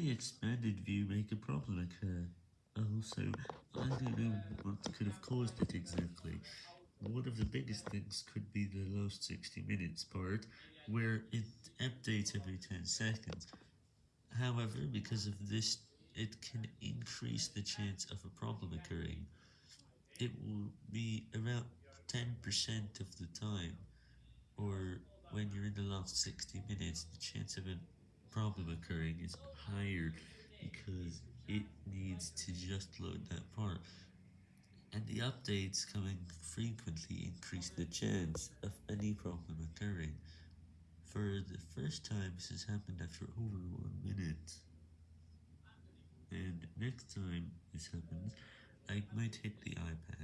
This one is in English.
the expanded view make a problem occur? Oh, also, I don't know what could have caused it exactly. One of the biggest things could be the last 60 minutes part, where it updates every 10 seconds. However, because of this, it can increase the chance of a problem occurring. It will be around 10% of the time, or when you're in the last 60 minutes, the chance of a problem occurring is higher because it needs to just load that part. And the updates coming frequently increase the chance of any problem occurring. For the first time this has happened after over one minute. And next time this happens, I might hit the iPad.